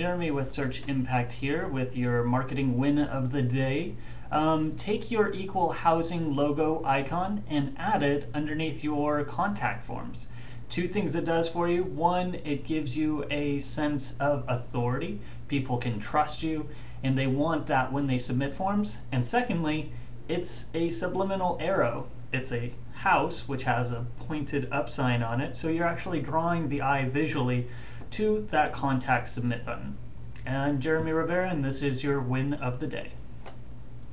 Jeremy with Search Impact here with your marketing win of the day. Um, take your equal housing logo icon and add it underneath your contact forms. Two things it does for you. One, it gives you a sense of authority. People can trust you and they want that when they submit forms. And secondly, it's a subliminal arrow. It's a house which has a pointed up sign on it. So you're actually drawing the eye visually to that contact submit button. And I'm Jeremy Rivera, and this is your win of the day.